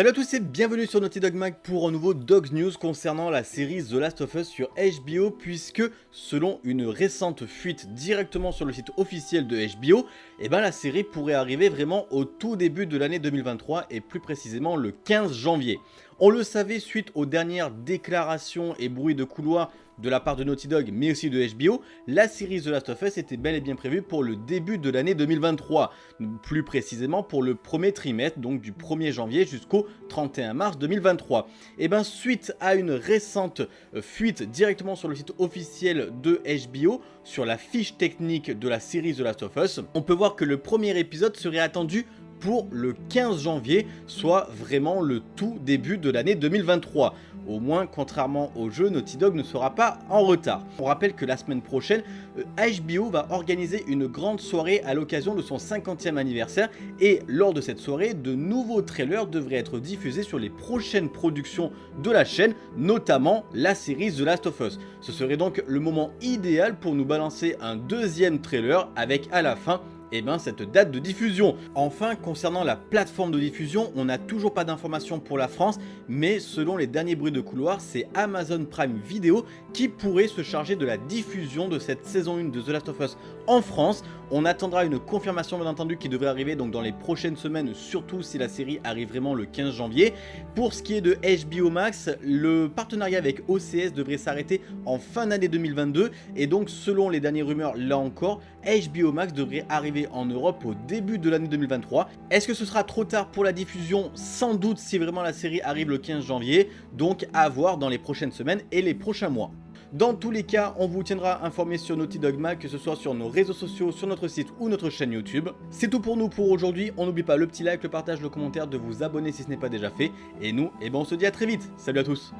Salut à tous et bienvenue sur Naughty Dog Mag pour un nouveau Dogs News concernant la série The Last of Us sur HBO puisque selon une récente fuite directement sur le site officiel de HBO, eh ben la série pourrait arriver vraiment au tout début de l'année 2023 et plus précisément le 15 janvier. On le savait suite aux dernières déclarations et bruits de couloir de la part de Naughty Dog mais aussi de HBO, la série The Last of Us était bel et bien prévue pour le début de l'année 2023, plus précisément pour le premier trimestre, donc du 1er janvier jusqu'au 31 mars 2023. Et bien suite à une récente euh, fuite directement sur le site officiel de HBO, sur la fiche technique de la série The Last of Us, on peut voir que le premier épisode serait attendu pour le 15 janvier, soit vraiment le tout début de l'année 2023. Au moins, contrairement au jeu, Naughty Dog ne sera pas en retard. On rappelle que la semaine prochaine, HBO euh, va organiser une grande soirée à l'occasion de son 50e anniversaire et lors de cette soirée, de nouveaux trailers devraient être diffusés sur les prochaines productions de la chaîne, notamment la série The Last of Us. Ce serait donc le moment idéal pour nous balancer un deuxième trailer avec à la fin eh ben, cette date de diffusion. Enfin, concernant la plateforme de diffusion, on n'a toujours pas d'informations pour la France, mais selon les derniers bruits de couloir, c'est Amazon Prime Video qui pourrait se charger de la diffusion de cette saison 1 de The Last of Us en France. On attendra une confirmation bien entendu qui devrait arriver donc dans les prochaines semaines, surtout si la série arrive vraiment le 15 janvier. Pour ce qui est de HBO Max, le partenariat avec OCS devrait s'arrêter en fin d'année 2022 et donc selon les dernières rumeurs là encore, HBO Max devrait arriver en Europe au début de l'année 2023. Est-ce que ce sera trop tard pour la diffusion? Sans doute si vraiment la série arrive le 15 janvier, donc à voir dans les prochaines semaines et les prochains mois. Dans tous les cas, on vous tiendra informé sur Naughty Dog Mag, que ce soit sur nos réseaux sociaux, sur notre site ou notre chaîne YouTube. C'est tout pour nous pour aujourd'hui, on n'oublie pas le petit like, le partage, le commentaire, de vous abonner si ce n'est pas déjà fait. Et nous, eh ben on se dit à très vite, salut à tous